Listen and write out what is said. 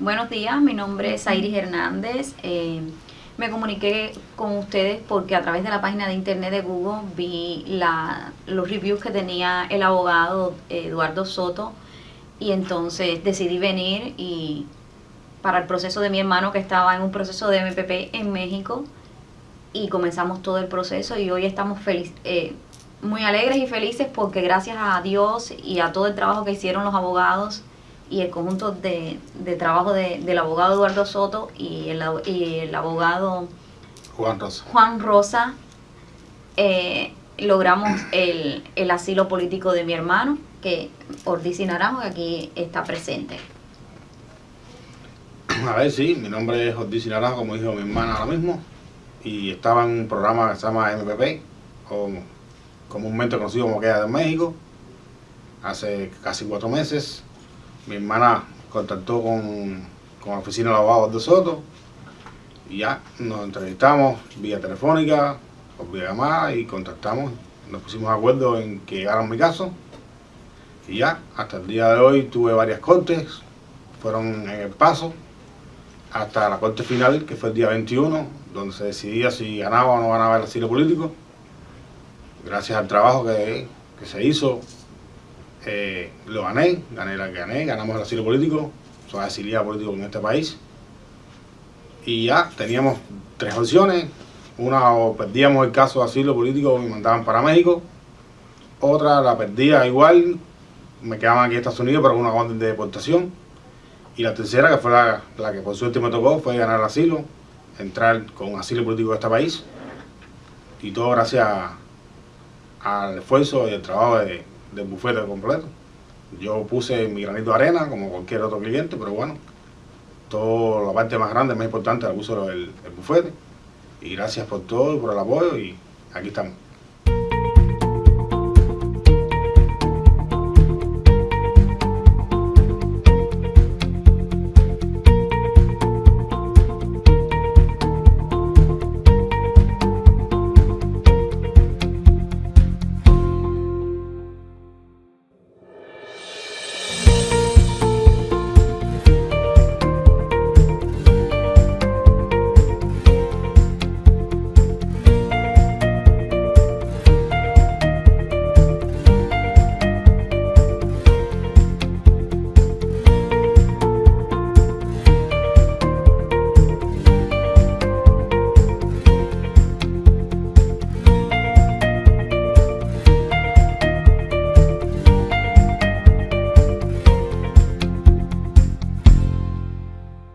Buenos días, mi nombre es Iris Hernández. Eh, me comuniqué con ustedes porque a través de la página de internet de Google vi la, los reviews que tenía el abogado Eduardo Soto y entonces decidí venir y para el proceso de mi hermano que estaba en un proceso de MPP en México y comenzamos todo el proceso y hoy estamos eh, muy alegres y felices porque gracias a Dios y a todo el trabajo que hicieron los abogados y el conjunto de, trabajo del abogado Eduardo Soto y el, el abogado Juan Rosa, Juan Rosa eh, logramos el, el, asilo político de mi hermano, que Ordici Naranjo, que aquí está presente. A ver, sí, mi nombre es Ordici Naranjo, como dijo mi hermana ahora mismo, y estaba en un programa que se llama MPP, o comúnmente conocido como Queda de México, hace casi cuatro meses. Mi hermana contactó con, con la oficina de abogados de Soto y ya nos entrevistamos vía telefónica, por vía llamada y contactamos. Nos pusimos de acuerdo en que llegaran mi caso y ya, hasta el día de hoy tuve varias cortes, fueron en el paso hasta la corte final que fue el día 21, donde se decidía si ganaba o no ganaba el asilo político gracias al trabajo que, se hizo, eh, lo gané, gané la que gané, ganamos el asilo político, soy exiliado político en este país. Y ya teníamos tres opciones, una perdíamos el caso de asilo político y mandaban para México, otra la perdía igual, me quedaban aquí en Estados Unidos para una orden de deportación, y la tercera, que fue la, la que por suerte me tocó, fue ganar el asilo, entrar con asilo político de este país, y todo gracias al esfuerzo y el trabajo de, del bufete completo. Yo puse mi granito de arena como cualquier otro cliente, pero bueno, toda la parte más grande, más importante la puso el, bufete. Y gracias por todo, por el apoyo y aquí estamos.